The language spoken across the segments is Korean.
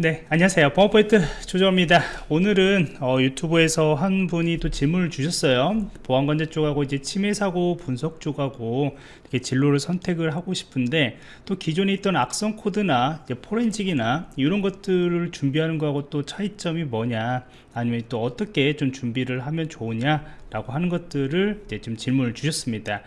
네 안녕하세요. 보안포인트 조정입니다. 오늘은 어, 유튜브에서 한 분이 또 질문을 주셨어요. 보안관제 쪽하고 이제 침해사고 분석 쪽하고 이렇게 진로를 선택을 하고 싶은데 또 기존에 있던 악성 코드나 포렌직이나 이런 것들을 준비하는 거하고 또 차이점이 뭐냐 아니면 또 어떻게 좀 준비를 하면 좋으냐 라고 하는 것들을 이제 좀 질문을 주셨습니다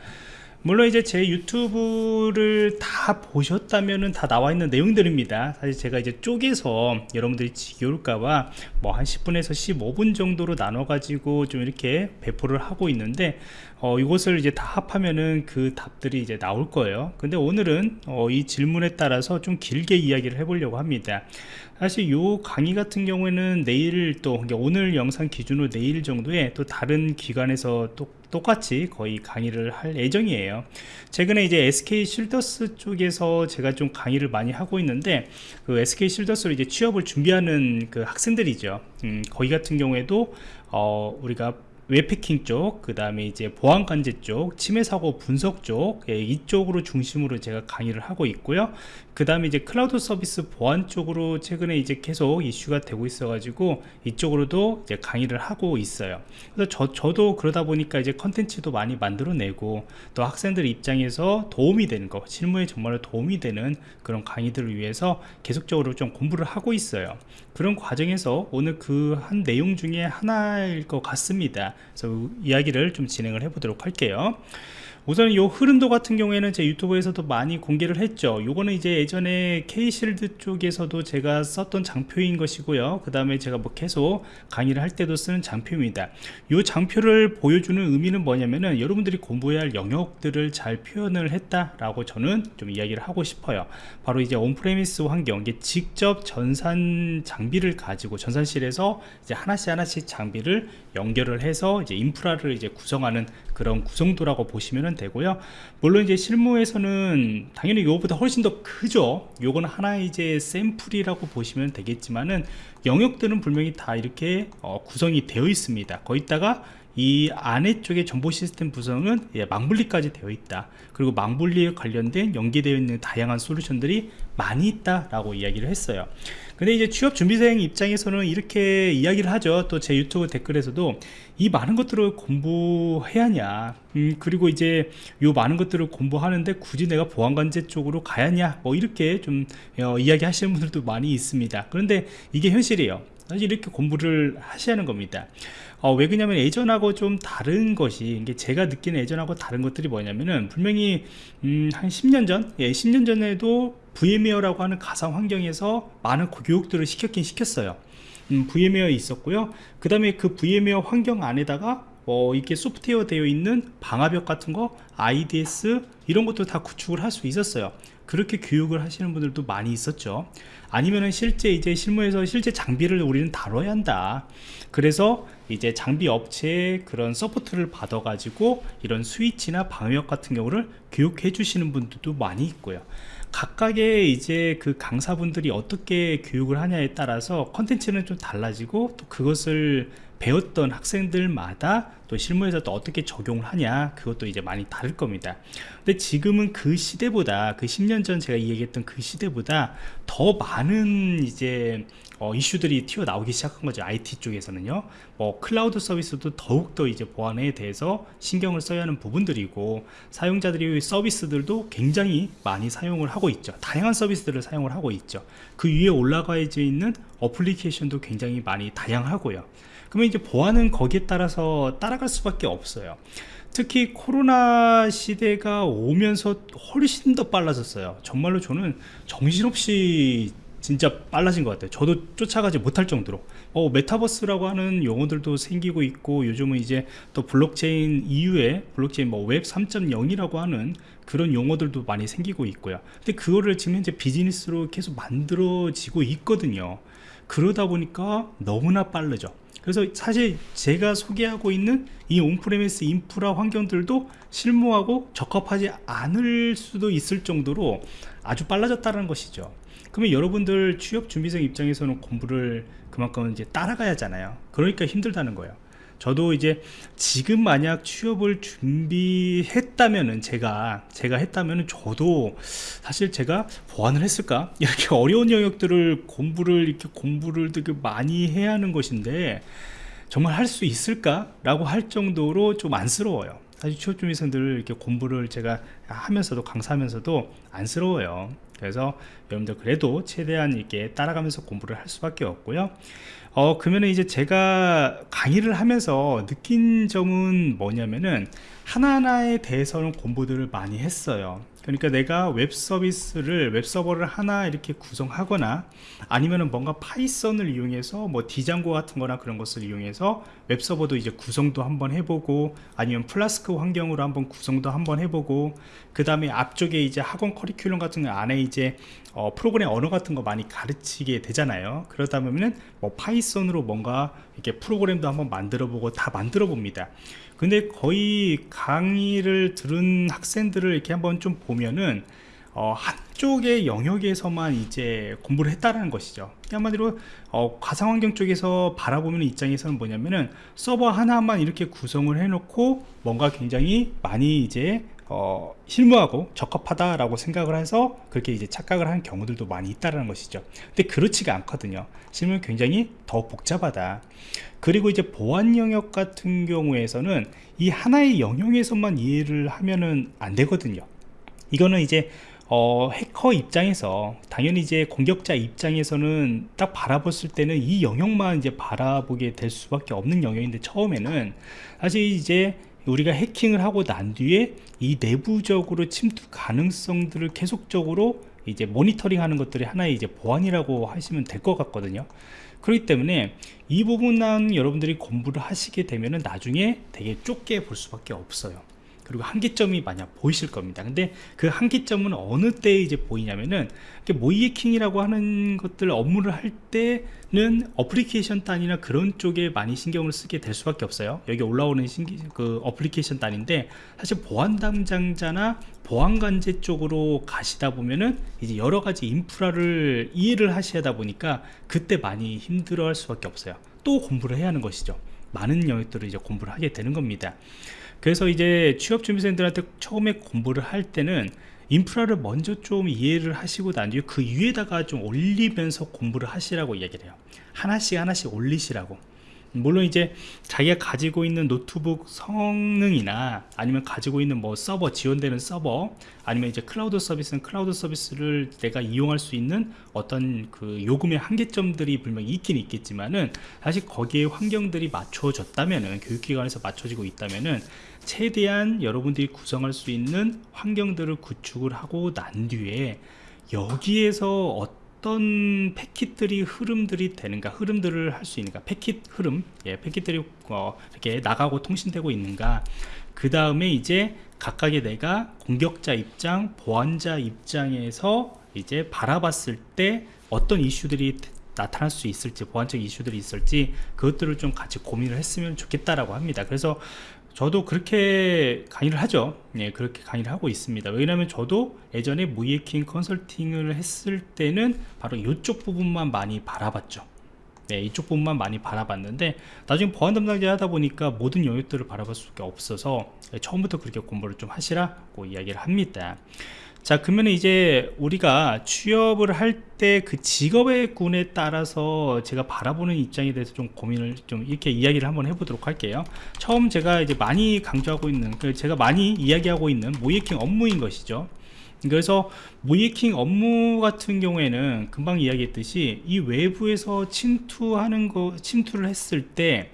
물론 이제 제 유튜브를 다 보셨다면은 다 나와 있는 내용들입니다. 사실 제가 이제 쪼개서 여러분들이 지겨울까봐 뭐 한 10분에서 15분 정도로 나눠 가지고 좀 이렇게 배포를 하고 있는데 어, 이것을 이제 다 합하면은 그 답들이 이제 나올 거예요. 근데 오늘은 어, 이 질문에 따라서 좀 길게 이야기를 해보려고 합니다 사실 요 강의 같은 경우에는 내일 또 그러니까 오늘 영상 기준으로 내일 정도에 또 다른 기관에서 또 똑같이 거의 강의를 할 예정이에요 최근에 이제 SK 실더스 쪽에서 제가 좀 강의를 많이 하고 있는데 그 SK 실더스로 이제 취업을 준비하는 그 학생들이죠 음, 거기 같은 경우에도 어, 우리가 웹해킹 쪽, 그 다음에 이제 보안관제 쪽, 침해사고 분석 쪽, 예, 이쪽으로 중심으로 제가 강의를 하고 있고요. 그 다음에 이제 클라우드 서비스 보안 쪽으로 최근에 이제 계속 이슈가 되고 있어 가지고 이쪽으로도 이제 강의를 하고 있어요. 그래서 저, 저도 그러다 보니까 이제 컨텐츠도 많이 만들어내고 또 학생들 입장에서 도움이 되는 거, 실무에 정말로 도움이 되는 그런 강의들을 위해서 계속적으로 좀 공부를 하고 있어요. 그런 과정에서 오늘 그 한 내용 중에 하나일 것 같습니다. 그래서 이야기를 좀 진행을 해 보도록 할게요 우선 이 흐름도 같은 경우에는 제 유튜브에서도 많이 공개를 했죠. 요거는 이제 예전에 K실드 쪽에서도 제가 썼던 장표인 것이고요. 그 다음에 제가 뭐 계속 강의를 할 때도 쓰는 장표입니다. 이 장표를 보여주는 의미는 뭐냐면은 여러분들이 공부해야 할 영역들을 잘 표현을 했다라고 저는 좀 이야기를 하고 싶어요. 바로 이제 on-premise 환경 이게 직접 전산 장비를 가지고 전산실에서 이제 하나씩 하나씩 장비를 연결을 해서 이제 인프라를 이제 구성하는 그런 구성도라고 보시면 되고요. 물론 이제 실무에서는 당연히 이거보다 훨씬 더 크죠. 요거는 하나의 이제 샘플이라고 보시면 되겠지만은 영역들은 분명히 다 이렇게 어, 구성이 되어 있습니다. 거기다가 이 안에 쪽에 정보 시스템 구성은 예, 망분리까지 되어 있다. 그리고 망분리에 관련된 연계되어 있는 다양한 솔루션들이 많이 있다 라고 이야기를 했어요. 근데 이제 취업 준비생 입장에서는 이렇게 이야기를 하죠. 또 제 유튜브 댓글에서도 이 많은 것들을 공부해야 하냐. 음, 그리고 이제 요 많은 것들을 공부하는데 굳이 내가 보안관제 쪽으로 가야 하냐. 뭐 이렇게 좀 어, 이야기 하시는 분들도 많이 있습니다. 그런데 이게 현실이에요 이렇게 공부를 하셔야 하는 겁니다. 어, 왜 그러냐면 예전하고 좀 다른 것이 이게 제가 느끼는 예전하고 다른 것들이 뭐냐면은 분명히 음, 한 10년 전? 예, 10년 전에도 VMware라고 하는 가상 환경에서 많은 교육들을 시켰긴 시켰어요. 음, VMware 있었고요. 그 다음에 그 VMware 환경 안에다가 뭐 이렇게 소프트웨어 되어 있는 방화벽 같은 거 IDS 이런 것도 다 구축을 할 수 있었어요 그렇게 교육을 하시는 분들도 많이 있었죠. 아니면은 실제 이제 실무에서 실제 장비를 우리는 다뤄야 한다. 그래서 이제 장비 업체의 그런 서포트를 받아 가지고 이런 스위치나 방화벽 같은 경우를 교육해 주시는 분들도 많이 있고요. 각각의 이제 그 강사분들이 어떻게 교육을 하냐에 따라서 컨텐츠는 좀 달라지고 또 그것을 배웠던 학생들마다 또 실무에서 또 어떻게 적용을 하냐 그것도 이제 많이 다를 겁니다. 근데 지금은 그 시대보다 그 10년 전 제가 이야기했던 그 시대보다 더 많은 이제 어, 이슈들이 튀어나오기 시작한 거죠 IT 쪽에서는요. 뭐 클라우드 서비스도 더욱더 이제 보안에 대해서 신경을 써야 하는 부분들이고 사용자들이 서비스들도 굉장히 많이 사용을 하고 있죠. 다양한 서비스들을 사용을 하고 있죠. 그 위에 올라가 있는 어플리케이션도 굉장히 많이 다양하고요 그러면 이제 보안은 거기에 따라서 따라갈 수밖에 없어요. 특히 코로나 시대가 오면서 훨씬 더 빨라졌어요. 정말로 저는 정신없이 진짜 빨라진 것 같아요. 저도 쫓아가지 못할 정도로. 어, 메타버스라고 하는 용어들도 생기고 있고 요즘은 이제 또 블록체인 이후에 블록체인 뭐 웹 3.0이라고 하는 그런 용어들도 많이 생기고 있고요. 근데 그거를 지금 현재 비즈니스로 계속 만들어지고 있거든요. 그러다 보니까 너무나 빠르죠 그래서 사실 제가 소개하고 있는 이 on-premise 인프라 환경들도 실무하고 적합하지 않을 수도 있을 정도로 아주 빨라졌다는 것이죠. 그러면 여러분들 취업 준비생 입장에서는 공부를 그만큼 이제 따라가야 하잖아요. 그러니까 힘들다는 거예요 저도 이제 지금 만약 취업을 준비했다면은 제가 제가 했다면은 저도 사실 제가 보완을 했을까? 이렇게 어려운 영역들을 공부를 이렇게 공부를 되게 많이 해야 하는 것인데 정말 할 수 있을까 라고 할 정도로 좀 안쓰러워요. 사실 취업 준비생들 이렇게 공부를 제가 하면서도 강사하면서도 안쓰러워요. 그래서 여러분들 그래도 최대한 이렇게 따라가면서 공부를 할 수밖에 없고요 어 그러면 이제 제가 강의를 하면서 느낀 점은 뭐냐면은 하나하나에 대해서는 공부들을 많이 했어요 그러니까 내가 웹 서비스를 웹 서버를 하나 이렇게 구성하거나 아니면은 뭔가 Python을 이용해서 뭐 Django 같은 거나 그런 것을 이용해서 웹 서버도 이제 구성도 한번 해보고 아니면 플라스크 환경으로 한번 구성도 한번 해보고 그 다음에 앞쪽에 이제 학원 커리큘럼 같은 거 안에 이제 어, 프로그램 언어 같은 거 많이 가르치게 되잖아요. 그러다 보면은 뭐 파이썬으로 뭔가 이렇게 프로그램도 한번 만들어 보고 다 만들어 봅니다 근데 거의 강의를 들은 학생들을 이렇게 한번 좀 보면은 어, 한쪽의 영역에서만 이제 공부를 했다라는 것이죠. 한마디로 어, 가상환경 쪽에서 바라보는 입장에서는 뭐냐면은 서버 하나만 이렇게 구성을 해놓고 뭔가 굉장히 많이 이제 어, 실무하고 적합하다라고 생각을 해서 그렇게 이제 착각을 하는 경우들도 많이 있다는 것이죠. 근데 그렇지가 않거든요. 실무는 굉장히 더 복잡하다. 그리고 이제 보안 영역 같은 경우에서는 이 하나의 영역에서만 이해를 하면은 안 되거든요. 이거는 이제 어, 해커 입장에서 당연히 이제 공격자 입장에서는 딱 바라봤을 때는 이 영역만 이제 바라보게 될 수밖에 없는 영역인데 처음에는 사실 이제 우리가 해킹을 하고 난 뒤에 이 내부적으로 침투 가능성들을 계속적으로 이제 모니터링 하는 것들이 하나의 이제 보안이라고 하시면 될 것 같거든요. 그렇기 때문에 이 부분은 여러분들이 공부를 하시게 되면은 나중에 되게 좁게 볼 수밖에 없어요. 그리고 한계점이 만약 보이실 겁니다. 근데 그 한계점은 어느 때 이제 보이냐면은 모이해킹이라고 하는 것들 업무를 할때 는 어플리케이션 단이나 그런 쪽에 많이 신경을 쓰게 될 수밖에 없어요. 여기 올라오는 신기, 그 어플리케이션 단인데 사실 보안 담당자나 보안관제 쪽으로 가시다 보면은 이제 여러 가지 인프라를 이해를 하시다 보니까 그때 많이 힘들어 할 수밖에 없어요. 또 공부를 해야 하는 것이죠. 많은 영역들을 이제 공부를 하게 되는 겁니다 그래서 이제 취업준비생들한테 처음에 공부를 할 때는 인프라를 먼저 좀 이해를 하시고 난 뒤에 그 위에다가 좀 올리면서 공부를 하시라고 이야기를 해요. 하나씩 하나씩 올리시라고 물론 이제 자기가 가지고 있는 노트북 성능이나 아니면 가지고 있는 뭐 서버 지원되는 서버 아니면 이제 클라우드 서비스는 클라우드 서비스를 내가 이용할 수 있는 어떤 그 요금의 한계점들이 분명히 있긴 있겠지만은 사실 거기에 환경들이 맞춰졌다면은 교육기관에서 맞춰지고 있다면은 최대한 여러분들이 구성할 수 있는 환경들을 구축을 하고 난 뒤에 여기에서 어떤 패킷들이 흐름들이 되는가 흐름들을 할 수 있는가 패킷 흐름 예, 패킷들이 어, 이렇게 나가고 통신되고 있는가. 그 다음에 이제 각각의 내가 공격자 입장 보안자 입장에서 이제 바라봤을 때 어떤 이슈들이 나타날 수 있을지 보안적 이슈들이 있을지 그것들을 좀 같이 고민을 했으면 좋겠다라고 합니다. 그래서 저도 그렇게 강의를 하죠. 예, 그렇게 강의를 하고 있습니다. 왜냐하면 저도 예전에 무이해킹 컨설팅을 했을 때는 바로 이쪽 부분만 많이 바라봤죠 네, 이쪽 부분만 많이 바라봤는데 나중에 보안 담당자 하다 보니까 모든 영역들을 바라볼 수가 없어서 처음부터 그렇게 공부를 좀 하시라고 이야기를 합니다. 자 그러면 이제 우리가 취업을 할 때 그 직업의 군에 따라서 제가 바라보는 입장에 대해서 좀 고민을 좀 이렇게 이야기를 한번 해보도록 할게요. 처음 제가 이제 많이 강조하고 있는 그 제가 많이 이야기하고 있는 모이킹 업무인 것이죠 그래서 모이킹 업무 같은 경우에는 금방 이야기했듯이 이 외부에서 침투하는 거 침투를 했을 때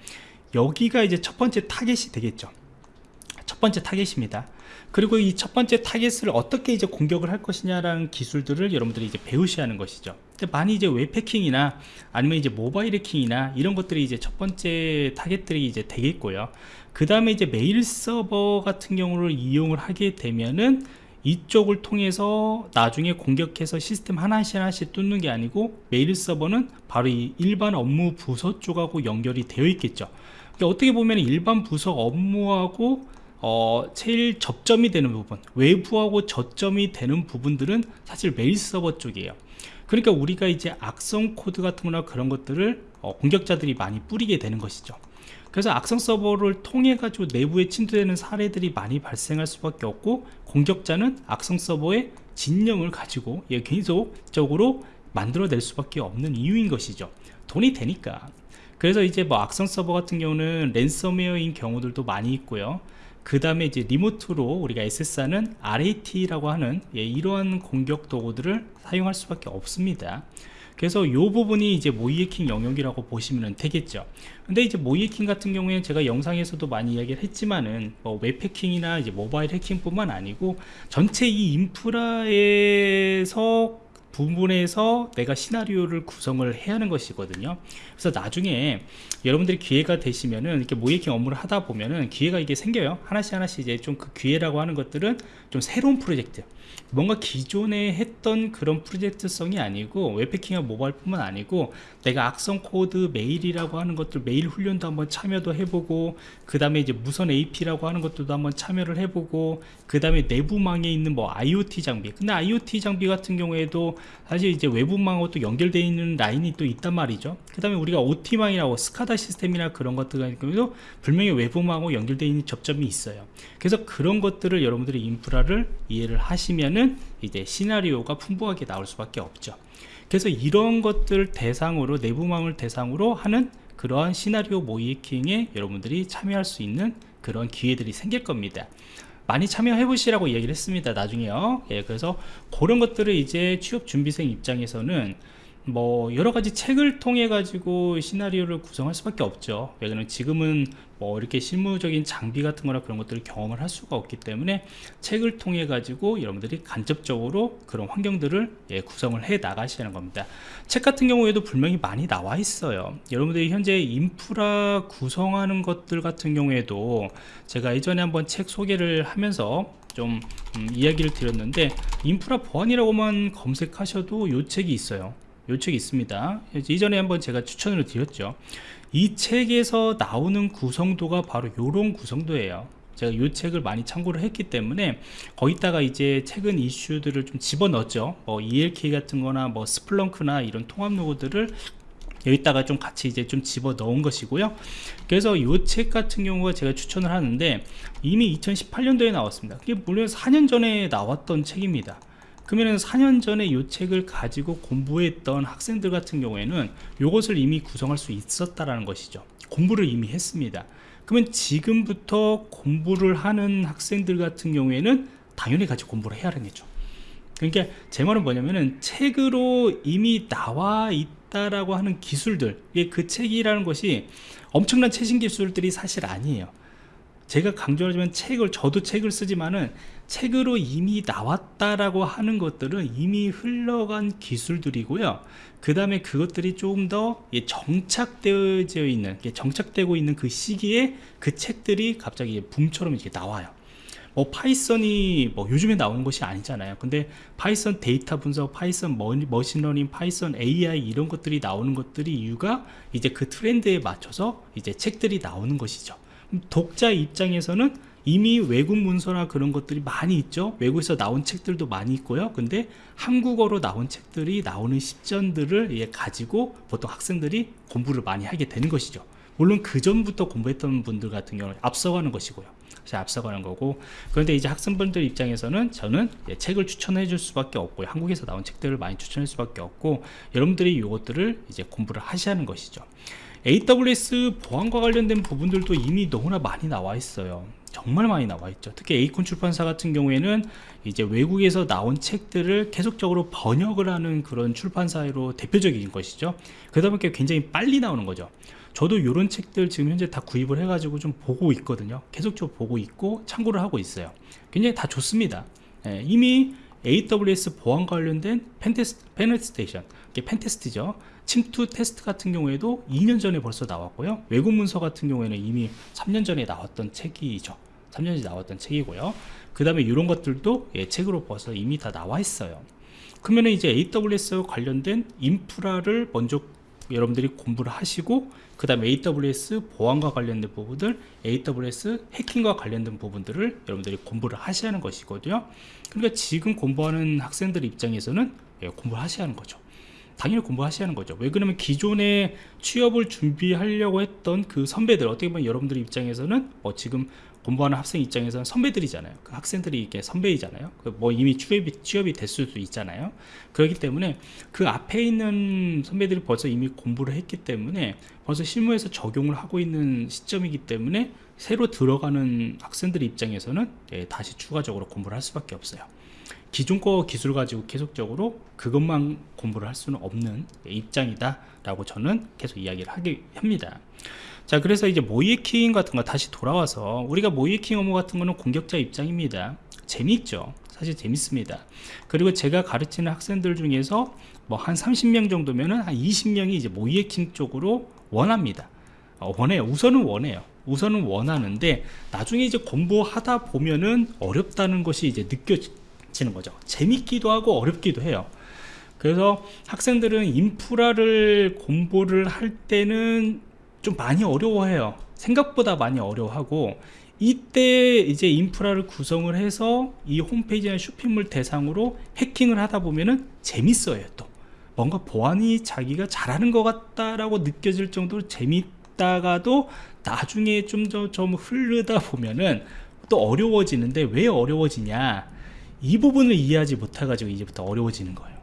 여기가 이제 첫 번째 타겟이 되겠죠 첫 번째 타겟입니다 그리고 이 첫 번째 타겟을 어떻게 이제 공격을 할 것이냐라는 기술들을 여러분들이 이제 배우셔야 하는 것이죠. 근데 많이 이제 웹해킹이나 아니면 이제 모바일 해킹이나 이런 것들이 이제 첫 번째 타겟들이 이제 되겠고요. 그 다음에 이제 메일 서버 같은 경우를 이용을 하게 되면은 이쪽을 통해서 나중에 공격해서 시스템 하나씩 하나씩 뚫는 게 아니고 메일 서버는 바로 이 일반 업무 부서 쪽하고 연결이 되어 있겠죠. 그러니까 어떻게 보면 일반 부서 업무하고 어, 제일 접점이 되는 부분 외부하고 접점이 되는 부분들은 사실 메일 서버 쪽이에요 그러니까 우리가 이제 악성 코드 같은 거나 그런 것들을 어, 공격자들이 많이 뿌리게 되는 것이죠 그래서 악성 서버를 통해 가지고 내부에 침투되는 사례들이 많이 발생할 수밖에 없고 공격자는 악성 서버의 진영을 가지고 예, 계속적으로 만들어낼 수밖에 없는 이유인 것이죠. 돈이 되니까. 그래서 이제 뭐 악성 서버 같은 경우는 랜섬웨어인 경우들도 많이 있고요. 그 다음에 이제 리모트로 우리가 SSR는 RAT라고 하는 예, 이러한 공격 도구들을 사용할 수밖에 없습니다 그래서 이 부분이 이제 모이해킹 영역이라고 보시면 되겠죠. 근데 이제 모이해킹 같은 경우에 제가 영상에서도 많이 이야기를 했지만은 뭐 웹해킹이나 이제 모바일 해킹 뿐만 아니고 전체 이 인프라에서 부분에서 내가 시나리오를 구성을 해야 하는 것이거든요. 그래서 나중에 여러분들이 기회가 되시면은 이렇게 모의해킹 업무를 하다 보면은 기회가 이게 생겨요. 하나씩 하나씩 이제 좀 그 기회라고 하는 것들은 좀 새로운 프로젝트 뭔가 기존에 했던 그런 프로젝트성이 아니고 웹해킹과 모바일 뿐만 아니고 내가 악성 코드 메일이라고 하는 것들 메일 훈련도 한번 참여도 해보고 그 다음에 이제 무선 AP라고 하는 것들도 한번 참여를 해보고 그 다음에 내부망에 있는 뭐 IoT 장비. 근데 IoT 장비 같은 경우에도 사실 이제 외부망하고 또 연결되어 있는 라인이 또 있단 말이죠. 그 다음에 우리가 OT망이라고 스카다 시스템이나 그런 것들 같은 경우도 분명히 외부망하고 연결되어 있는 접점이 있어요. 그래서 그런 것들을 여러분들이 인프라를 이해를 하시면은 이제 시나리오가 풍부하게 나올 수밖에 없죠. 그래서 이런 것들 대상으로 내부망을 대상으로 하는 그러한 시나리오 모이킹에 여러분들이 참여할 수 있는 그런 기회들이 생길 겁니다. 많이 참여해 보시라고 얘기를 했습니다 나중에요. 예, 그래서 그런 것들을 이제 취업 준비생 입장에서는 뭐 여러가지 책을 통해 가지고 시나리오를 구성할 수밖에 없죠. 왜냐면 지금은 뭐 이렇게 실무적인 장비 같은 거나 그런 것들을 경험을 할 수가 없기 때문에 책을 통해 가지고 여러분들이 간접적으로 그런 환경들을 예, 구성을 해 나가시는 겁니다. 책 같은 경우에도 분명히 많이 나와 있어요. 여러분들이 현재 인프라 구성하는 것들 같은 경우에도 제가 예전에 한번 책 소개를 하면서 좀 음, 이야기를 드렸는데 인프라 보안이라고만 검색하셔도 요 책이 있어요 요 책이 있습니다. 이전에 한번 제가 추천을 드렸죠. 이 책에서 나오는 구성도가 바로 요런 구성도예요. 제가 이 책을 많이 참고를 했기 때문에 거기다가 이제 최근 이슈들을 좀 집어넣었죠. 뭐 ELK 같은 거나 뭐 스플렁크나 이런 통합 로고들을 여기다가 좀 같이 이제 좀 집어 넣은 것이고요. 그래서 이 책 같은 경우가 제가 추천을 하는데 이미 2018년도에 나왔습니다. 이게 물론 4년 전에 나왔던 책입니다 그러면 4년 전에 이 책을 가지고 공부했던 학생들 같은 경우에는 이것을 이미 구성할 수 있었다라는 것이죠. 공부를 이미 했습니다. 그러면 지금부터 공부를 하는 학생들 같은 경우에는 당연히 같이 공부를 해야 거죠. 그러니까 제 말은 뭐냐면은 책으로 이미 나와 있다라고 하는 기술들 그 책이라는 것이 엄청난 최신 기술들이 사실 아니에요 제가 강조하지만 책을 저도 책을 쓰지만은 책으로 이미 나왔다라고 하는 것들은 이미 흘러간 기술들이고요. 그 다음에 그것들이 조금 더 정착되어 있는 정착되고 있는 그 시기에 그 책들이 갑자기 붐처럼 이렇게 나와요. 뭐 Python이 뭐 요즘에 나오는 것이 아니잖아요. 근데 Python 데이터 분석 Python machine learning Python AI 이런 것들이 나오는 것들이 이유가 이제 그 트렌드에 맞춰서 이제 책들이 나오는 것이죠 독자 입장에서는 이미 외국 문서나 그런 것들이 많이 있죠. 외국에서 나온 책들도 많이 있고요. 근데 한국어로 나온 책들이 나오는 시점들을 예, 가지고 보통 학생들이 공부를 많이 하게 되는 것이죠. 물론 그 전부터 공부했던 분들 같은 경우는 앞서가는 것이고요. 앞서가는 거고. 그런데 이제 학생분들 입장에서는 저는 예, 책을 추천해 줄 수밖에 없고요 한국에서 나온 책들을 많이 추천할 수밖에 없고 여러분들이 이것들을 이제 공부를 하는 것이죠 AWS 보안과 관련된 부분들도 이미 너무나 많이 나와 있어요. 정말 많이 나와 있죠. 특히 에이콘 출판사 같은 경우에는 이제 외국에서 나온 책들을 계속적으로 번역을 하는 그런 출판사로 대표적인 것이죠. 그러다 보니까 굉장히 빨리 나오는 거죠. 저도 이런 책들 지금 현재 다 구입을 해 가지고 좀 보고 있거든요. 계속적으로 보고 있고 참고를 하고 있어요. 굉장히 다 좋습니다. 예, 이미 AWS 보안 관련된 pentest, penetration pentest죠 침투 테스트 같은 경우에도 2년 전에 벌써 나왔고요. 외국 문서 같은 경우에는 이미 3년 전에 나왔던 책이죠. 3년 전에 나왔던 책이고요. 그 다음에 이런 것들도 예, 책으로 벌써 이미 다 나와 있어요. 그러면 이제 AWS 관련된 인프라를 먼저 여러분들이 공부를 하시고 그 다음에 AWS 보안과 관련된 부분들 AWS 해킹과 관련된 부분들을 여러분들이 공부를 하셔야 하는 것이거든요. 그러니까 지금 공부하는 학생들 입장에서는 예, 공부를 하셔야 하는 거죠 당연히 공부하셔야 하는 거죠. 왜 그러면 기존에 취업을 준비하려고 했던 그 선배들 어떻게 보면 여러분들 입장에서는 뭐 지금 공부하는 학생 입장에서는 선배들이잖아요. 그 학생들이 이게 선배이잖아요. 그뭐 이미 취업이, 취업이 됐을 수도 있잖아요. 그렇기 때문에 그 앞에 있는 선배들이 벌써 이미 공부를 했기 때문에 벌써 실무에서 적용을 하고 있는 시점이기 때문에 새로 들어가는 학생들 입장에서는 예, 다시 추가적으로 공부를 할 수밖에 없어요 기존 거 기술 가지고 계속적으로 그것만 공부를 할 수는 없는 입장이다 라고 저는 계속 이야기를 하게 합니다. 자 그래서 이제 모이에킹 같은 거 다시 돌아와서 우리가 모이에킹 업무 같은 거는 공격자 입장입니다. 재미있죠? 사실 재밌습니다. 그리고 제가 가르치는 학생들 중에서 뭐 한 30명 정도면은 한 20명이 이제 모이에킹 쪽으로 원합니다. 어, 원해요. 우선은 원해요. 우선은 원하는데 나중에 이제 공부하다 보면은 어렵다는 것이 이제 느껴 지는 거죠. 재밌기도 하고 어렵기도 해요. 그래서 학생들은 인프라를 공부를 할 때는 좀 많이 어려워해요. 생각보다 많이 어려워하고 이때 이제 인프라를 구성을 해서 이 홈페이지나 쇼핑몰 대상으로 해킹을 하다 보면은 재밌어요 또. 뭔가 보안이 자기가 잘하는 것 같다라고 느껴질 정도로 재밌다가도 나중에 좀더좀 흐르다 보면은 또 어려워지는데 왜 어려워지냐 이 부분을 이해하지 못해 가지고 이제부터 어려워지는 거예요.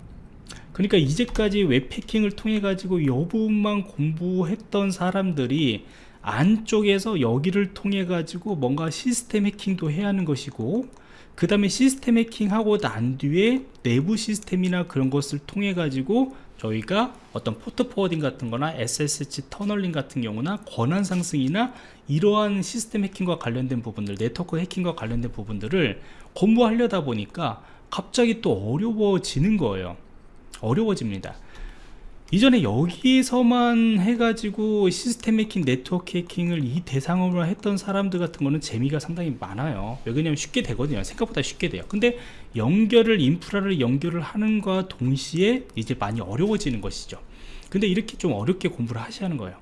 그러니까 이제까지 웹해킹을 통해 가지고 이 부분만 공부했던 사람들이 안쪽에서 여기를 통해 가지고 뭔가 시스템 해킹도 해야 하는 것이고 그 다음에 시스템 해킹하고 난 뒤에 내부 시스템이나 그런 것을 통해 가지고 저희가 어떤 port forwarding 같은 거나 SSH tunneling 같은 경우나 권한 상승이나 이러한 시스템 해킹과 관련된 부분들 네트워크 해킹과 관련된 부분들을 공부하려다 보니까 갑자기 또 어려워지는 거예요. 어려워집니다. 이전에 여기서만 해가지고 시스템 해킹, 네트워크 해킹을 이 대상으로 했던 사람들 같은 거는 재미가 상당히 많아요. 왜냐면 쉽게 되거든요. 생각보다 쉽게 돼요. 근데 연결을 인프라를 연결을 하는과 동시에 이제 많이 어려워지는 것이죠. 근데 이렇게 좀 어렵게 공부를 하셔야 하는 거예요.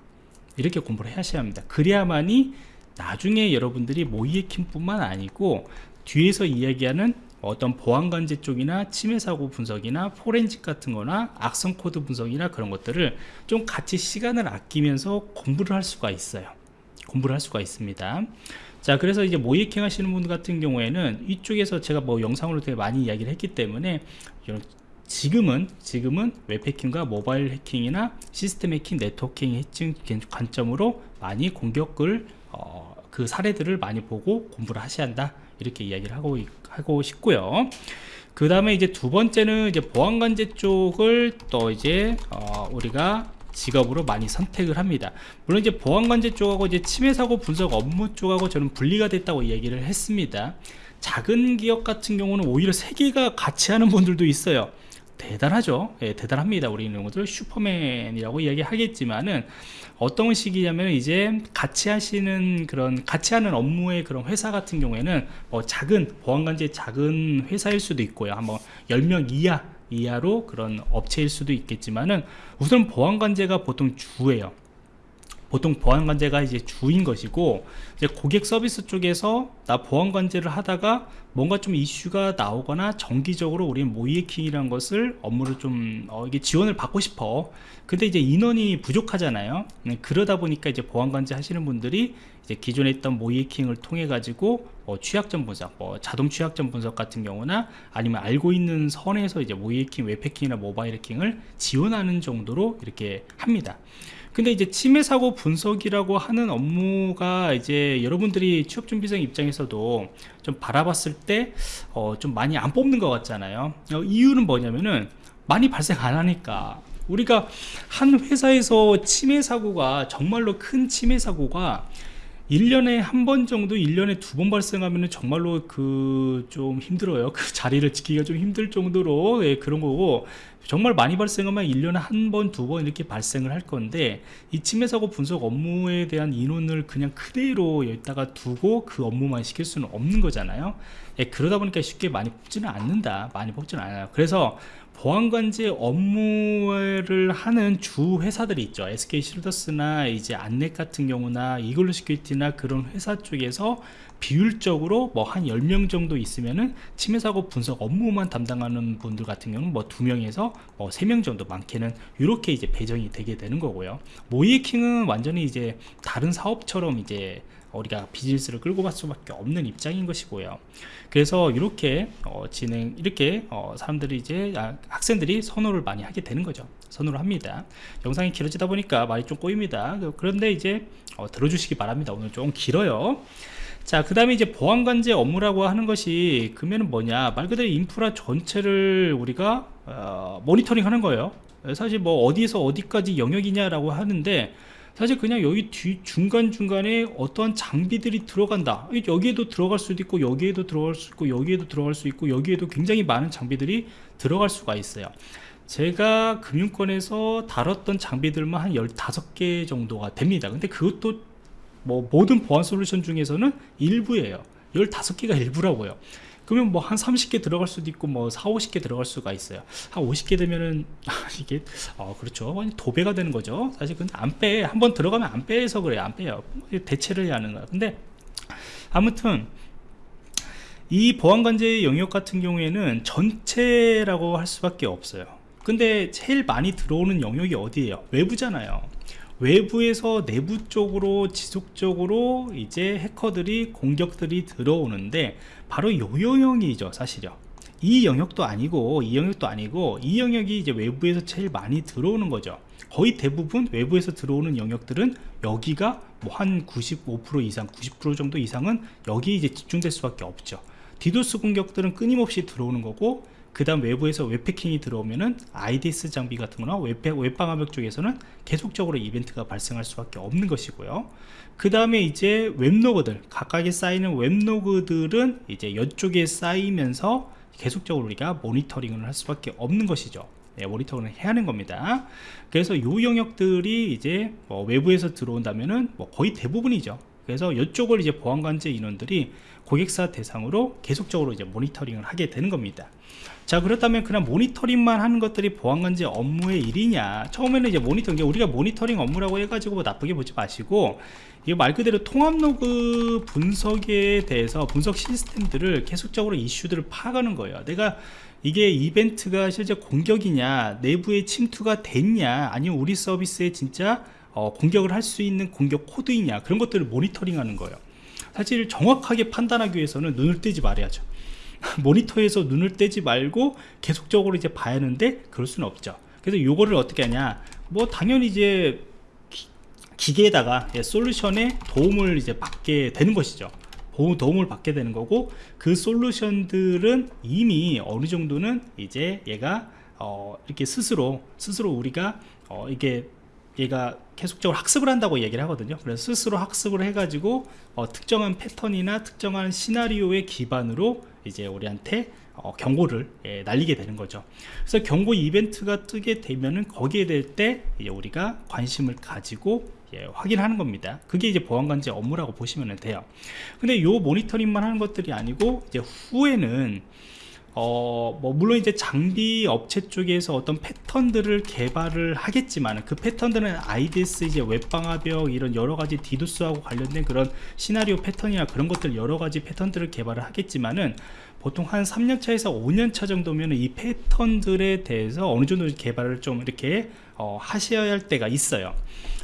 이렇게 공부를 하셔야 합니다. 그래야만이 나중에 여러분들이 모의 해킹 뿐만 아니고 뒤에서 이야기하는 어떤 보안관제 쪽이나 침해 사고 분석이나 포렌식 같은 거나 악성 코드 분석이나 그런 것들을 좀 같이 시간을 아끼면서 공부를 할 수가 있어요. 공부를 할 수가 있습니다. 자 그래서 이제 모이킹 하시는 분 같은 경우에는 이쪽에서 제가 뭐 영상으로 되게 많이 이야기를 했기 때문에 지금은 지금은 웹해킹과 모바일 해킹이나 시스템 해킹, 네트워킹 해킹 관점으로 많이 공격을 어, 그 사례들을 많이 보고 공부를 하셔야 한다 이렇게 이야기를 하고 하고 싶고요. 그 다음에 이제 두 번째는 이제 보안관제 쪽을 또 이제 어, 우리가 직업으로 많이 선택을 합니다. 물론 이제 보안관제 쪽하고 이제 침해사고 분석 업무 쪽하고 저는 분리가 됐다고 이야기를 했습니다. 작은 기업 같은 경우는 오히려 세 개가 같이 하는 분들도 있어요 대단하죠. 예, 대단합니다. 우리 것들 슈퍼맨이라고 이야기하겠지만은 어떤 식이냐면 이제 같이 하시는 그런 같이 하는 업무의 그런 회사 같은 경우에는 뭐 작은 보안관제 작은 회사일 수도 있고요. 한번 10명 이하 이하로 그런 업체일 수도 있겠지만은 우선 보안관제가 보통 주예요 보통 보안관제가 이제 주인 것이고 이제 고객 서비스 쪽에서 나 보안관제를 하다가 뭔가 좀 이슈가 나오거나 정기적으로 우리는 모이해킹이라는 것을 업무를 좀 어, 이게 지원을 받고 싶어 근데 이제 인원이 부족하잖아요 네, 그러다 보니까 이제 보안관제 하시는 분들이 이제 기존에 있던 모이해킹을 통해 가지고 뭐 취약점 분석, 뭐 자동 취약점 분석 같은 경우나 아니면 알고 있는 선에서 이제 모이해킹, 웹해킹이나 모바일 해킹을 지원하는 정도로 이렇게 합니다. 근데 이제 침해 사고 분석이라고 하는 업무가 이제 여러분들이 취업 준비생 입장에서도 좀 바라봤을 때좀 어 많이 안 뽑는 것 같잖아요. 어 이유는 뭐냐면은 많이 발생 안 하니까. 우리가 한 회사에서 침해 사고가 정말로 큰 침해 사고가 1년에 한 번 정도 1년에 두 번 발생하면 정말로 그 좀 힘들어요. 그 자리를 지키기가 좀 힘들 정도로 예, 그런 거고. 정말 많이 발생하면 1년에 한 번, 두 번 이렇게 발생을 할 건데 이 침해 사고 분석 업무에 대한 인원을 그냥 그대로 여기다가 두고 그 업무만 시킬 수는 없는 거잖아요. 예, 그러다 보니까 쉽게 많이 뽑지는 않는다. 많이 뽑지는 않아요. 그래서 보안관제 업무를 하는 주 회사들이 있죠. SK 쉴더스나 이제 안랩 같은 경우나 이글루 시큐리티나 그런 회사 쪽에서 비율적으로 뭐 한 10명 정도 있으면은 침해 사고 분석 업무만 담당하는 분들 같은 경우는 뭐 2명에서 뭐 3명 정도 많게는 이렇게 이제 배정이 되게 되는 거고요. 모이킹은 완전히 이제 다른 사업처럼 이제 우리가 비즈니스를 끌고 갈 수밖에 없는 입장인 것이고요. 그래서 이렇게 어, 진행 이렇게 어, 사람들이 이제 아, 학생들이 선호를 많이 하게 되는 거죠. 선호를 합니다. 영상이 길어지다 보니까 말이 좀 꼬입니다. 그런데 이제 어, 들어주시기 바랍니다. 오늘 좀 길어요. 자, 그 다음에 이제 보안관제 업무라고 하는 것이 그러면 뭐냐? 말 그대로 인프라 전체를 우리가 어, 모니터링 하는 거예요. 사실 뭐 어디에서 어디까지 영역이냐라고 하는데 사실 그냥 여기 뒤 중간중간에 어떠한 장비들이 들어간다. 여기에도 들어갈 수도 있고 여기에도 들어갈 수 있고 여기에도 들어갈 수 있고 여기에도 굉장히 많은 장비들이 들어갈 수가 있어요. 제가 금융권에서 다뤘던 장비들만 한 15개 정도가 됩니다. 근데 그것도 뭐 모든 보안 솔루션 중에서는 일부예요. 15개가 일부라고요 그러면 뭐 한 30개 들어갈 수도 있고 뭐 4, 50개 들어갈 수가 있어요. 한 50개 되면은 이게 어 그렇죠. 도배가 되는 거죠. 사실 근데 안빼 한 번 들어가면 안 빼서 그래요. 안 빼요. 대체를 해야 하는 거야. 근데 아무튼 이 보안관제 영역 같은 경우에는 전체라고 할 수밖에 없어요. 근데 제일 많이 들어오는 영역이 어디예요? 외부잖아요 외부에서 내부 쪽으로 지속적으로 이제 해커들이 공격들이 들어오는데 바로 요 영역이죠 사실요. 이 영역도 아니고 이 영역도 아니고 이 영역이 이제 외부에서 제일 많이 들어오는 거죠. 거의 대부분 외부에서 들어오는 영역들은 여기가 뭐 한 95% 이상 90% 정도 이상은 여기 이제 집중될 수밖에 없죠. 디도스 공격들은 끊임없이 들어오는 거고 그 다음 외부에서 웹해킹이 들어오면은 IDS 장비 같은 거나 웹, 웹방화벽 쪽에서는 계속적으로 이벤트가 발생할 수밖에 없는 것이고요. 그 다음에 이제 웹로그들 각각에 쌓이는 웹로그들은 이제 이쪽에 쌓이면서 계속적으로 우리가 모니터링을 할 수밖에 없는 것이죠. 네, 모니터링을 해야 하는 겁니다. 그래서 요 영역들이 이제 뭐 외부에서 들어온다면은 뭐 거의 대부분이죠. 그래서 이쪽을 이제 보안관제 인원들이 고객사 대상으로 계속적으로 이제 모니터링을 하게 되는 겁니다 자 그렇다면 그냥 모니터링만 하는 것들이 보안관제 업무의 일이냐? 처음에는 이제 모니터링 우리가 모니터링 업무라고 해가지고 뭐 나쁘게 보지 마시고 이거 말 그대로 통합 로그 분석에 대해서 분석 시스템들을 계속적으로 이슈들을 파악하는 거예요. 내가 이게 이벤트가 실제 공격이냐 내부에 침투가 됐냐 아니면 우리 서비스에 진짜 어, 공격을 할 수 있는 공격 코드이냐 그런 것들을 모니터링 하는 거예요. 사실 정확하게 판단하기 위해서는 눈을 떼지 말아야죠 모니터에서 눈을 떼지 말고 계속적으로 이제 봐야 하는데 그럴 수는 없죠. 그래서 요거를 어떻게 하냐? 뭐 당연히 이제 기, 계에다가 예, 솔루션에 도움을 이제 받게 되는 것이죠. 도움을 받게 되는 거고 그 솔루션들은 이미 어느 정도는 이제 얘가 어 이렇게 스스로 스스로 우리가 어 이게 얘가 계속적으로 학습을 한다고 얘기를 하거든요. 그래서 스스로 학습을 해가지고 어, 특정한 패턴이나 특정한 시나리오의 기반으로 이제 우리한테 어, 경고를 예, 날리게 되는 거죠. 그래서 경고 이벤트가 뜨게 되면은 거기에 될 때 우리가 관심을 가지고 예, 확인하는 겁니다. 그게 이제 보안관제 업무라고 보시면 돼요. 근데 요 모니터링만 하는 것들이 아니고 이제 후에는 어, 뭐, 물론 이제 장비 업체 쪽에서 어떤 패턴들을 개발을 하겠지만, 그 패턴들은 IDS, 이제 웹방화벽, 이런 여러 가지 디도스하고 관련된 그런 시나리오 패턴이나 그런 것들 여러 가지 패턴들을 개발을 하겠지만은, 보통 한 3년차에서 5년차 정도면 이 패턴들에 대해서 어느 정도 개발을 좀 이렇게 어, 하셔야 할 때가 있어요.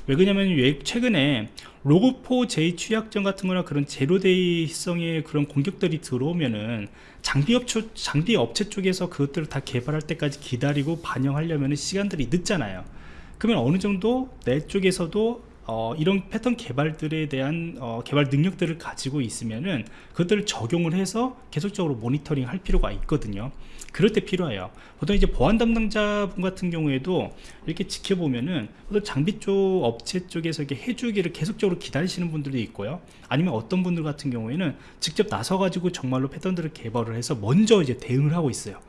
왜 그러냐면 최근에 로그4j 취약점 같은 거나 그런 제로데이성의 그런 공격들이 들어오면은 장비 업체, 장비 업체 쪽에서 그것들을 다 개발할 때까지 기다리고 반영하려면 시간들이 늦잖아요. 그러면 어느 정도 내 쪽에서도 어, 이런 패턴 개발들에 대한 어, 개발 능력들을 가지고 있으면은 그것들을 적용을 해서 계속적으로 모니터링 할 필요가 있거든요. 그럴 때 필요해요. 보통 이제 보안 담당자분 같은 경우에도 이렇게 지켜보면은 장비 쪽 업체 쪽에서 이렇게 해주기를 계속적으로 기다리시는 분들도 있고요. 아니면 어떤 분들 같은 경우에는 직접 나서 가지고 정말로 패턴들을 개발을 해서 먼저 이제 대응을 하고 있어요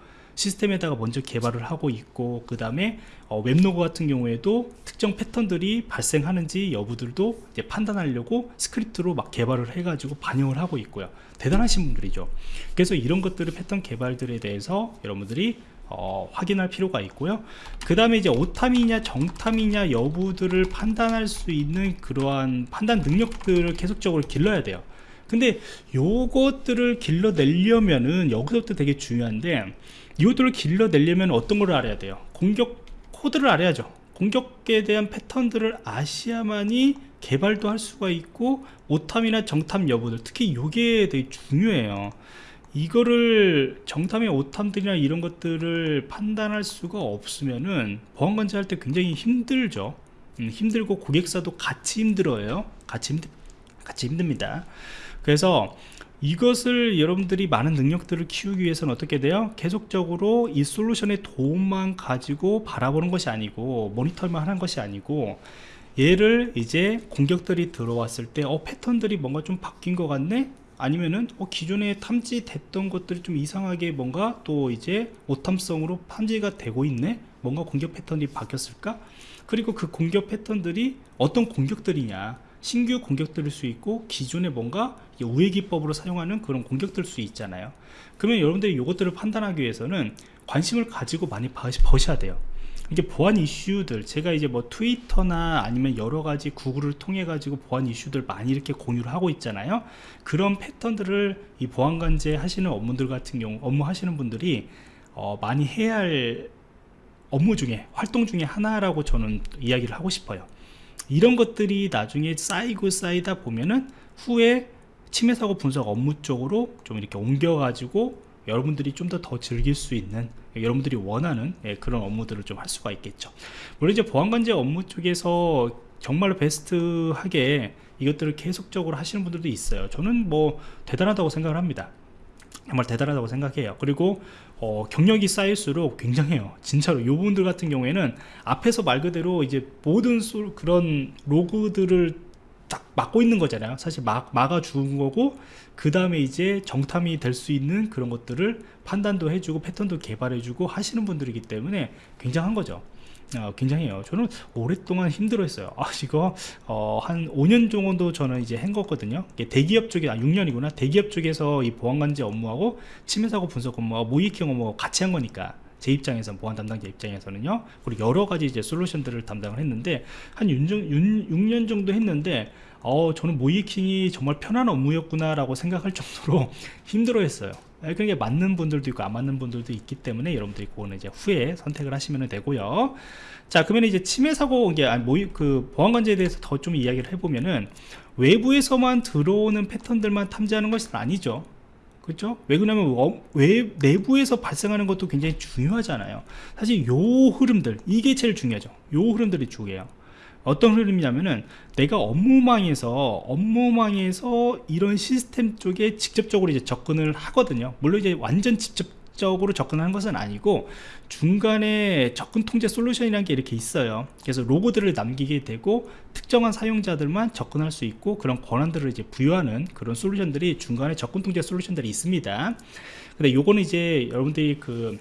시스템에다가 먼저 개발을 하고 있고 그 다음에 어, 웹로그 같은 경우에도 특정 패턴들이 발생하는지 여부들도 이제 판단하려고 스크립트로 막 개발을 해가지고 반영을 하고 있고요. 대단하신 분들이죠. 그래서 이런 것들을 패턴 개발들에 대해서 여러분들이 어, 확인할 필요가 있고요. 그 다음에 이제 오탐이냐 정탐이냐 여부들을 판단할 수 있는 그러한 판단 능력들을 계속적으로 길러야 돼요. 근데 요것들을 길러내려면은 여기서부터 되게 중요한데 이것들을 길러내려면 어떤 걸 알아야 돼요? 공격 코드를 알아야죠. 공격에 대한 패턴들을 아시아만이 개발도 할 수가 있고 오탐이나 정탐 여부들 특히 이게 되게 중요해요. 이거를 정탐의 오탐들이나 이런 것들을 판단할 수가 없으면은 보안관제 할 때 굉장히 힘들죠. 음, 힘들고 고객사도 같이 힘들어요. 같이 힘들 같이 힘듭니다. 그래서 이것을 여러분들이 많은 능력들을 키우기 위해서는 어떻게 돼요? 계속적으로 이 솔루션의 도움만 가지고 바라보는 것이 아니고 모니터만 하는 것이 아니고 얘를 이제 공격들이 들어왔을 때 어 패턴들이 뭔가 좀 바뀐 것 같네? 아니면은 어, 기존에 탐지됐던 것들이 좀 이상하게 뭔가 또 이제 오탐성으로 탐지가 되고 있네? 뭔가 공격 패턴이 바뀌었을까? 그리고 그 공격 패턴들이 어떤 공격들이냐 신규 공격들일 수 있고 기존에 뭔가 우회 기법으로 사용하는 그런 공격들 수 있잖아요. 그러면 여러분들이 이것들을 판단하기 위해서는 관심을 가지고 많이 버셔야 돼요. 이게 보안 이슈들 제가 이제 뭐 트위터나 아니면 여러 가지 구글을 통해 가지고 보안 이슈들 많이 이렇게 공유를 하고 있잖아요. 그런 패턴들을 이 보안 관제 하시는 업무들 같은 경우 업무 하시는 분들이 어, 많이 해야 할 업무 중에 활동 중에 하나라고 저는 이야기를 하고 싶어요 이런 것들이 나중에 쌓이고 쌓이다 보면은 후에 침해 사고 분석 업무 쪽으로 좀 이렇게 옮겨 가지고 여러분들이 좀 더 더 즐길 수 있는 여러분들이 원하는 예, 그런 업무들을 좀 할 수가 있겠죠. 물론 이제 보안관제 업무 쪽에서 정말로 베스트하게 이것들을 계속적으로 하시는 분들도 있어요. 저는 뭐 대단하다고 생각을 합니다. 정말 대단하다고 생각해요. 그리고 어, 경력이 쌓일수록 굉장해요. 진짜로 요 분들 같은 경우에는 앞에서 말 그대로 이제 모든 소, 그런 로그들을 딱 막고 있는 거잖아요. 사실 막, 막아 주는 거고 그 다음에 이제 정탐이 될 수 있는 그런 것들을 판단도 해주고 패턴도 개발해주고 하시는 분들이기 때문에 굉장한 거죠 어, 굉장해요. 저는 오랫동안 힘들어 했어요. 아 이거 어, 한 5년 정도 저는 이제 한 거거든요. 대기업 쪽에 아 6년이구나. 대기업 쪽에서 이 보안관제 업무하고 침해사고 분석 업무와 모이킹 업무가 같이 한 거니까 제 입장에서 보안 담당자 입장에서는요. 그리고 여러 가지 이제 솔루션들을 담당을 했는데 한 6년, 6년 정도 했는데 어 저는 모이킹이 정말 편한 업무였구나 라고 생각할 정도로 힘들어 했어요. 예, 그게 맞는 분들도 있고 안 맞는 분들도 있기 때문에 여러분들이 그거는 이제 후에 선택을 하시면 되고요. 자 그러면 이제 침해 사고 이게 모의 그 보안 관제에 대해서 더 좀 이야기를 해보면은 외부에서만 들어오는 패턴들만 탐지하는 것은 아니죠. 그렇죠? 왜 그러냐면 왜 내부에서 발생하는 것도 굉장히 중요하잖아요. 사실 요 흐름들 이게 제일 중요하죠. 요 흐름들이 중요해요 어떤 흐름이냐면은 내가 업무망에서 업무망에서 이런 시스템 쪽에 직접적으로 이제 접근을 하거든요. 물론 이제 완전 직접 적으로 접근하는 것은 아니고 중간에 접근 통제 솔루션이라는 게 이렇게 있어요. 그래서 로고들을 남기게 되고 특정한 사용자들만 접근할 수 있고 그런 권한들을 이제 부여하는 그런 솔루션들이 중간에 접근 통제 솔루션들이 있습니다. 근데 요거는 이제 여러분들이 그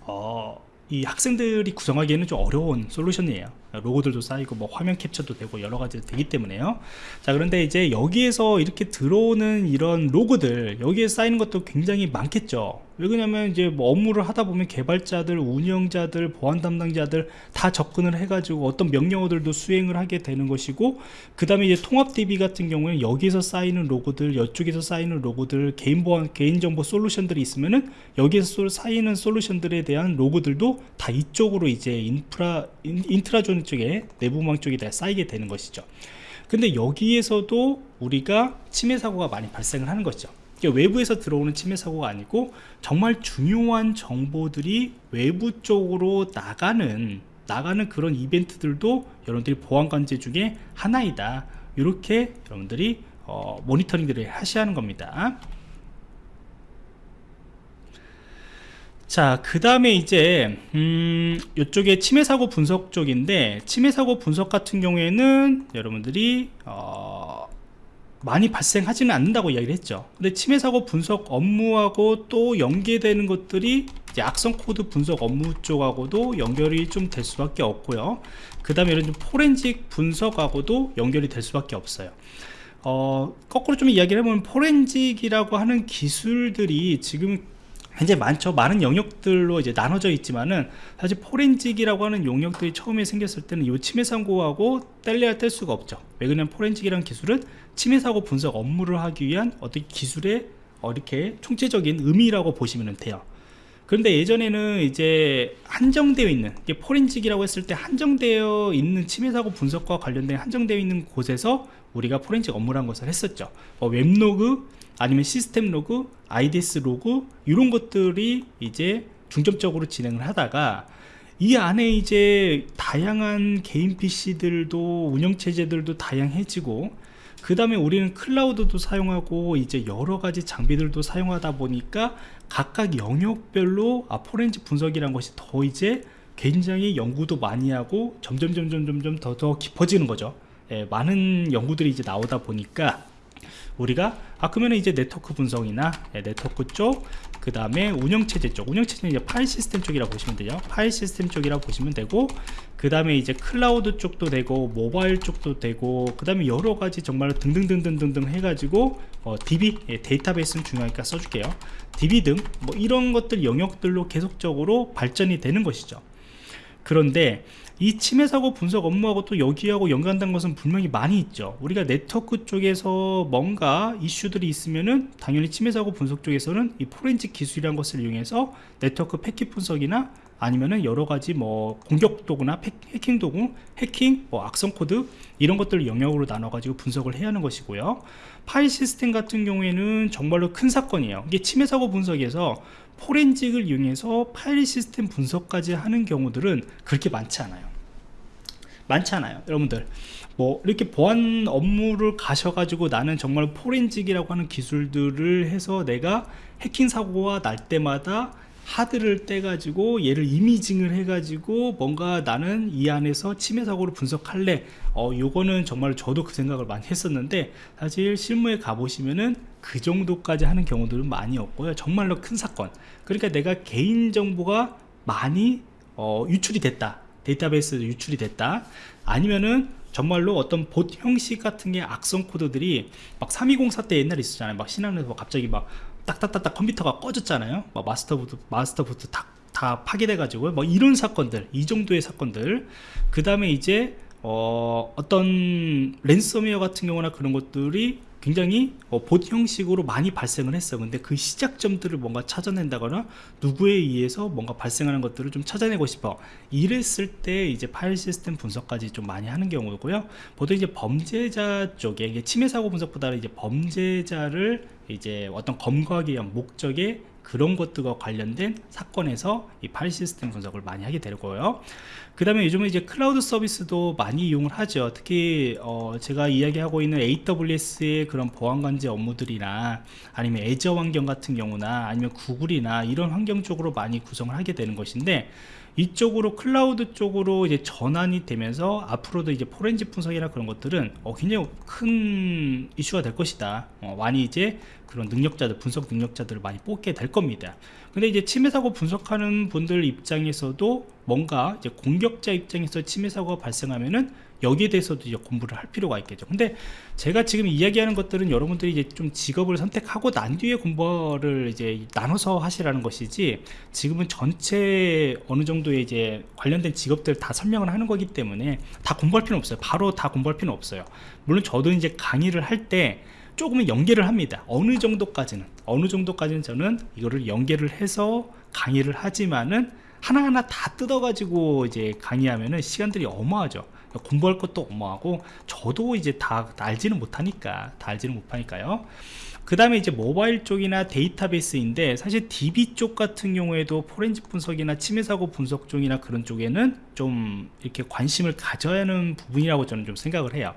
어, 이 학생들이 구성하기에는 좀 어려운 솔루션이에요 로고들도 쌓이고 뭐 화면 캡처도 되고 여러 가지 되기 때문에요. 자 그런데 이제 여기에서 이렇게 들어오는 이런 로고들 여기에 쌓이는 것도 굉장히 많겠죠. 왜 그러냐면 이제 뭐 업무를 하다 보면 개발자들 운영자들 보안 담당자들 다 접근을 해 가지고 어떤 명령어들도 수행을 하게 되는 것이고 그 다음에 이제 통합 DB 같은 경우에는 여기서 쌓이는 로그들 이쪽에서 쌓이는 로그들 개인 보안 개인정보 솔루션들이 있으면은 여기에서 쌓이는 솔루션들에 대한 로그들도 다 이쪽으로 이제 인프라 인, intra zone 쪽에 내부망 쪽에 다 쌓이게 되는 것이죠. 근데 여기에서도 우리가 침해 사고가 많이 발생을 하는 것이죠 외부에서 들어오는 침해 사고가 아니고 정말 중요한 정보들이 외부 쪽으로 나가는 나가는 그런 이벤트들도 여러분들이 보안관제 중에 하나이다. 이렇게 여러분들이 어, 모니터링들을 하셔야 하는 겁니다 자, 그 다음에 이제, 음, 이쪽에 침해 사고 분석 쪽인데, 침해 사고 분석 같은 경우에는 여러분들이, 어, 많이 발생하지는 않는다고 이야기를 했죠. 근데 침해 사고 분석 업무하고 또 연계되는 것들이 악성 코드 분석 업무 쪽하고도 연결이 좀 될 수밖에 없고요. 그 다음에 이런 좀 포렌식 분석하고도 연결이 될 수밖에 없어요. 어, 거꾸로 좀 이야기를 해보면 포렌식이라고 하는 기술들이 지금 굉장히 많죠. 많은 영역들로 이제 나눠져 있지만은 사실 포렌식이라고 하는 영역들이 처음에 생겼을 때는 이 침해 사고하고 뗄래야 뗄 수가 없죠. 왜 그러냐면 포렌식이라는 기술은 침해 사고 분석 업무를 하기 위한 어떤 기술의 어, 이렇게 총체적인 의미라고 보시면 돼요. 그런데 예전에는 이제 한정되어 있는 포렌식이라고 했을 때 한정되어 있는 침해 사고 분석과 관련된 한정되어 있는 곳에서 우리가 포렌식 업무란 것을 했었죠. 어, 웹로그 아니면 시스템 로그 IDS 로그 이런 것들이 이제 중점적으로 진행을 하다가 이 안에 이제 다양한 개인 PC들도 운영체제들도 다양해지고 그 다음에 우리는 클라우드도 사용하고 이제 여러가지 장비들도 사용하다 보니까 각각 영역별로 아 포렌식 분석이란 것이 더 이제 굉장히 연구도 많이 하고 점점 점점 점점 더 더 깊어지는 거죠. 예, 많은 연구들이 이제 나오다 보니까 우리가 아 그러면 이제 네트워크 분석이나 예, 네트워크 쪽 그 다음에 운영체제 쪽. 운영체제는 이제 파일 시스템 쪽이라고 보시면 돼요 파일 시스템 쪽이라고 보시면 되고 그 다음에 이제 클라우드 쪽도 되고 모바일 쪽도 되고 그 다음에 여러가지 정말 등등등등등등 해가지고 어, DB 예, 데이터베이스는 중요하니까 써줄게요. DB 등 뭐 이런 것들 영역들로 계속적으로 발전이 되는 것이죠. 그런데 이 침해 사고 분석 업무하고 또 여기하고 연관된 것은 분명히 많이 있죠 우리가 네트워크 쪽에서 뭔가 이슈들이 있으면은 당연히 침해 사고 분석 쪽에서는 이 포렌식 기술이란 것을 이용해서 네트워크 패킷 분석이나 아니면은 여러 가지 뭐 공격 도구나 해킹 도구, 해킹, 뭐 악성 코드 이런 것들을 영역으로 나눠 가지고 분석을 해야 하는 것이고요. 파일 시스템 같은 경우에는 정말로 큰 사건이에요. 이게 침해 사고 분석에서 포렌식을 이용해서 파일 시스템 분석까지 하는 경우들은 그렇게 많지 않아요. 많지 않아요. 여러분들 뭐 이렇게 보안 업무를 가셔가지고 나는 정말 포렌식이라고 하는 기술들을 해서 내가 해킹 사고가 날 때마다 하드를 떼가지고 얘를 이미징을 해가지고 뭔가 나는 이 안에서 침해 사고를 분석할래 어 요거는 정말 저도 그 생각을 많이 했었는데 사실 실무에 가보시면은 그 정도까지 하는 경우들은 많이 없고요. 정말로 큰 사건. 그러니까 내가 개인정보가 많이 어, 유출이 됐다. 데이터베이스 유출이 됐다. 아니면은 정말로 어떤 봇 형식 같은 게 악성 코드들이 막 3204 때 옛날에 있었잖아요. 막 신학에서 갑자기 막 딱딱딱딱 컴퓨터가 꺼졌잖아요. 뭐 마스터부트 마스터부트 다, 다 파괴돼 가지고 뭐 이런 사건들 이 정도의 사건들. 그 다음에 이제 어, 어떤 랜섬웨어 같은 경우나 그런 것들이 굉장히 어, 봇 형식으로 많이 발생을 했어 근데 그 시작점들을 뭔가 찾아낸다거나 누구에 의해서 뭔가 발생하는 것들을 좀 찾아내고 싶어. 이랬을 때 이제 파일 시스템 분석까지 좀 많이 하는 경우고요. 보통 이제 범죄자 쪽에 이게 침해 사고 분석보다는 이제 범죄자를 이제 어떤 검거하기 위한 목적에 그런 것들과 관련된 사건에서 이 파일 시스템 분석을 많이 하게 되고요. 그 다음에 요즘은 이제 클라우드 서비스도 많이 이용을 하죠. 특히 어 제가 이야기하고 있는 AWS의 그런 보안 관제 업무들이나 아니면 애저 환경 같은 경우나 아니면 구글이나 이런 환경 쪽으로 많이 구성을 하게 되는 것인데 이쪽으로 클라우드 쪽으로 이제 전환이 되면서 앞으로도 이제 포렌지 분석이나 그런 것들은 어, 굉장히 큰 이슈가 될 것이다. 어, 많이 이제 그런 능력자들 분석 능력자들을 많이 뽑게 될 겁니다. 근데 이제 침해 사고 분석하는 분들 입장에서도 뭔가 이제 공격자 입장에서 침해 사고가 발생하면은 여기에 대해서도 이제 공부를 할 필요가 있겠죠. 근데 제가 지금 이야기하는 것들은 여러분들이 이제 좀 직업을 선택하고 난 뒤에 공부를 이제 나눠서 하시라는 것이지 지금은 전체 어느 정도의 이제 관련된 직업들 다 설명을 하는 거기 때문에 다 공부할 필요는 없어요. 바로 다 공부할 필요는 없어요. 물론 저도 이제 강의를 할 때 조금은 연계를 합니다. 어느 정도까지는. 어느 정도까지는 저는 이거를 연계를 해서 강의를 하지만은 하나하나 다 뜯어가지고 이제 강의하면은 시간들이 어마하죠 공부할 것도 어마하고 저도 이제 다, 다 알지는 못하니까 다 알지는 못하니까요. 그 다음에 이제 모바일 쪽이나 데이터베이스인데 사실 DB 쪽 같은 경우에도 포렌식 분석이나 침해 사고 분석 쪽이나 그런 쪽에는 좀 이렇게 관심을 가져야 하는 부분이라고 저는 좀 생각을 해요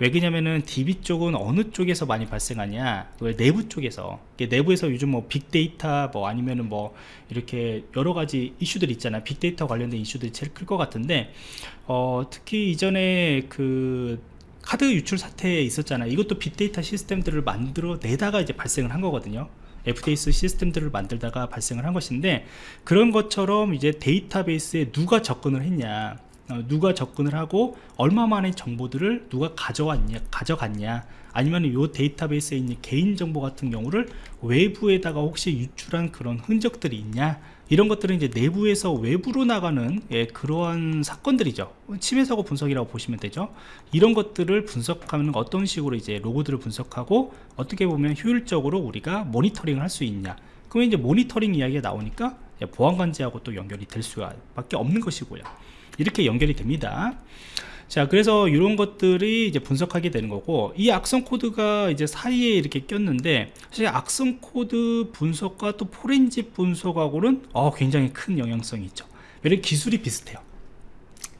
왜 그러냐면은 DB 쪽은 어느 쪽에서 많이 발생하냐? 내부 쪽에서. 내부에서 요즘 뭐 빅데이터 뭐 아니면은 뭐 이렇게 여러 가지 이슈들 있잖아. 빅데이터 관련된 이슈들이 제일 클 것 같은데 어 특히 이전에 그 카드 유출 사태에 있었잖아. 이것도 빅데이터 시스템들을 만들어 내다가 이제 발생을 한 거거든요. FDS 시스템들을 만들다가 발생을 한 것인데 그런 것처럼 이제 데이터베이스에 누가 접근을 했냐? 어, 누가 접근을 하고 얼마만의 정보들을 누가 가져왔냐 가져갔냐 아니면 이 데이터베이스에 있는 개인정보 같은 경우를 외부에다가 혹시 유출한 그런 흔적들이 있냐 이런 것들은 이제 내부에서 외부로 나가는 예, 그러한 사건들이죠. 침해 사고 분석이라고 보시면 되죠. 이런 것들을 분석하는 어떤 식으로 이제 로그들을 분석하고 어떻게 보면 효율적으로 우리가 모니터링을 할 수 있냐. 그러면 이제 모니터링 이야기가 나오니까 예, 보안관제하고 또 연결이 될 수밖에 없는 것이고요 이렇게 연결이 됩니다. 자 그래서 이런 것들이 이제 분석하게 되는 거고 이 악성 코드가 이제 사이에 이렇게 꼈는데 사실 악성 코드 분석과 또 포렌식 분석하고는 어, 굉장히 큰 영향성이 있죠. 왜냐면 기술이 비슷해요.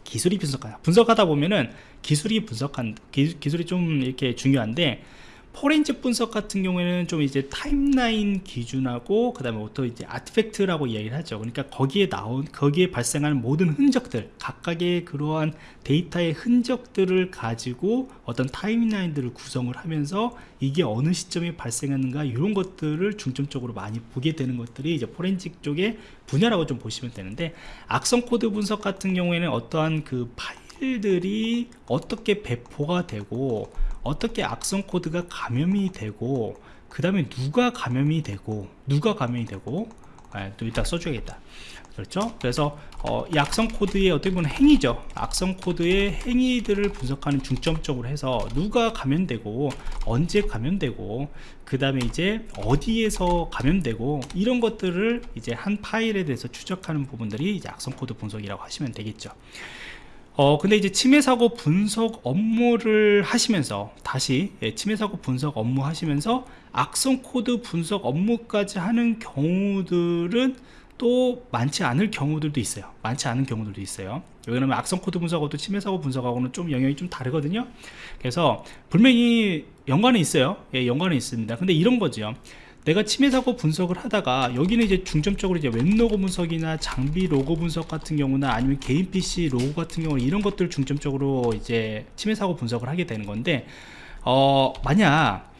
기술이 분석하다. 분석하다 보면은 기술이 분석한 기, 기술이 좀 이렇게 중요한데 포렌식 분석 같은 경우에는 좀 이제 타임라인 기준하고 그 다음에 어떤 이제 아티팩트라고 이야기를 하죠. 그러니까 거기에 나온 거기에 발생하는 모든 흔적들 각각의 그러한 데이터의 흔적들을 가지고 어떤 타임라인들을 구성을 하면서 이게 어느 시점에 발생하는가 이런 것들을 중점적으로 많이 보게 되는 것들이 이제 포렌식 쪽의 분야라고 좀 보시면 되는데 악성 코드 분석 같은 경우에는 어떠한 그 파일들이 어떻게 배포가 되고 어떻게 악성 코드가 감염이 되고 그 다음에 누가 감염이 되고 누가 감염이 되고 아, 또 이따 써줘야겠다. 그렇죠? 그래서 어, 이 악성 코드의 어떻게 보면 행위죠. 악성 코드의 행위들을 분석하는 중점적으로 해서 누가 감염되고 언제 감염되고 그 다음에 이제 어디에서 감염되고 이런 것들을 이제 한 파일에 대해서 추적하는 부분들이 이제 악성 코드 분석이라고 하시면 되겠죠 어 근데 이제 침해 사고 분석 업무를 하시면서 다시 예, 침해 사고 분석 업무 하시면서 악성 코드 분석 업무까지 하는 경우들은 또 많지 않을 경우들도 있어요. 많지 않은 경우들도 있어요. 왜냐면 악성 코드 분석하고 침해 사고 분석하고는 좀 영역이 좀 다르거든요. 그래서 분명히 연관은 있어요. 예, 연관은 있습니다. 근데 이런 거죠 내가 침해 사고 분석을 하다가 여기는 이제 중점적으로 이제 웹 로그 분석이나 장비 로그 분석 같은 경우나 아니면 개인 PC 로그 같은 경우 이런 것들 중점적으로 이제 침해 사고 분석을 하게 되는 건데 어 만약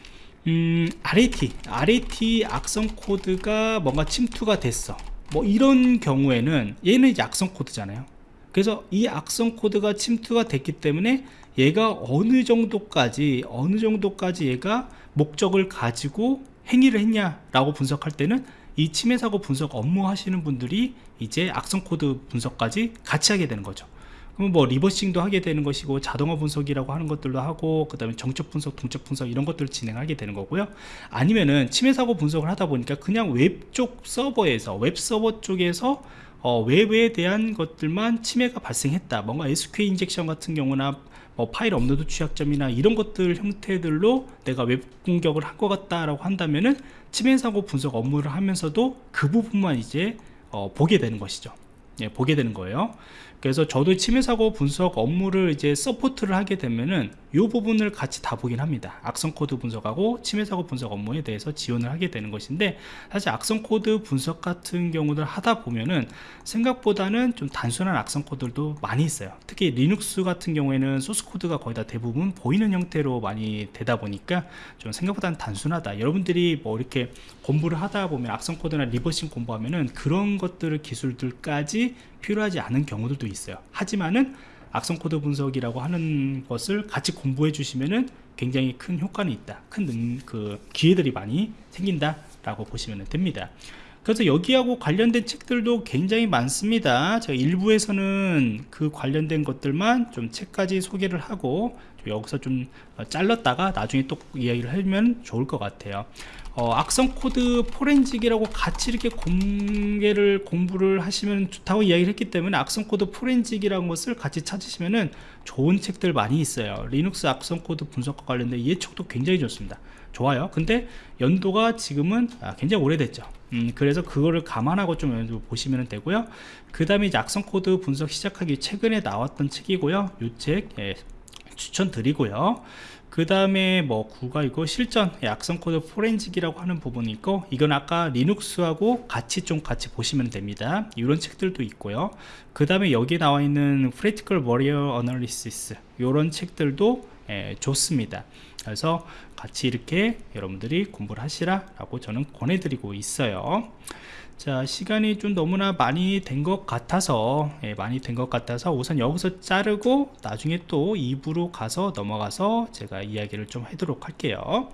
음 RAT RAT 악성 코드가 뭔가 침투가 됐어. 뭐 이런 경우에는 얘는 이제 악성 코드잖아요. 그래서 이 악성 코드가 침투가 됐기 때문에 얘가 어느 정도까지 어느 정도까지 얘가 목적을 가지고 행위를 했냐라고 분석할 때는 이 침해 사고 분석 업무 하시는 분들이 이제 악성 코드 분석까지 같이 하게 되는 거죠. 그러면 뭐 reversing도 하게 되는 것이고 자동화 분석이라고 하는 것들도 하고 그 다음에 정적 분석 동적 분석 이런 것들을 진행하게 되는 거고요. 아니면은 침해 사고 분석을 하다 보니까 그냥 웹 쪽 서버에서 웹 서버 쪽에서 어, 웹에 대한 것들만 침해가 발생했다. 뭔가 SQL injection 같은 경우나 뭐 파일 업로드 취약점이나 이런 것들 형태들로 내가 웹 공격을 한 것 같다라고 한다면은 침해 사고 분석 업무를 하면서도 그 부분만 이제 어, 보게 되는 것이죠. 예, 보게 되는 거예요. 그래서 저도 침해 사고 분석 업무를 이제 서포트를 하게 되면은 이 부분을 같이 다 보긴 합니다. 악성 코드 분석하고 침해 사고 분석 업무에 대해서 지원을 하게 되는 것인데 사실 악성 코드 분석 같은 경우들 하다 보면은 생각보다는 좀 단순한 악성 코드도 많이 있어요. 특히 리눅스 같은 경우에는 소스 코드가 거의 다 대부분 보이는 형태로 많이 되다 보니까 좀 생각보다는 단순하다. 여러분들이 뭐 이렇게 공부를 하다 보면 악성 코드나 reversing 공부하면은 그런 것들을 기술들까지 필요하지 않은 경우들도 있어요. 하지만은 악성 코드 분석이라고 하는 것을 같이 공부해 주시면은 굉장히 큰 효과는 있다. 큰그 기회들이 많이 생긴다 라고 보시면 됩니다. 그래서 여기하고 관련된 책들도 굉장히 많습니다. 제가 일부에서는 그 관련된 것들만 좀 책까지 소개를 하고 여기서 좀 잘랐다가 나중에 또 이야기를 하면 좋을 것 같아요 어, 악성 코드 forensic이라고 같이 이렇게 공개를 공부를 하시면 좋다고 이야기를 했기 때문에 악성 코드 forensic이라는 것을 같이 찾으시면은 좋은 책들 많이 있어요. 리눅스 악성 코드 분석과 관련된 이 책도 굉장히 좋습니다. 좋아요. 근데 연도가 지금은 아, 굉장히 오래됐죠. 음, 그래서 그거를 감안하고 좀 보시면 되고요. 그 다음에 악성 코드 분석 시작하기 최근에 나왔던 책이고요. 이책 예, 추천드리고요 그 다음에 뭐 구가 있고 실전 악성 코드 forensic이라고 하는 부분이 있고 이건 아까 리눅스하고 같이 좀 같이 보시면 됩니다. 이런 책들도 있고요. 그 다음에 여기 나와 있는 Practical Warrior Analysis 이런 책들도 예, 좋습니다. 그래서 같이 이렇게 여러분들이 공부를 하시라 라고 저는 권해드리고 있어요 자 시간이 좀 너무나 많이 된 것 같아서 예, 많이 된 것 같아서 우선 여기서 자르고 나중에 또 2부로 가서 넘어가서 제가 이야기를 좀 하도록 할게요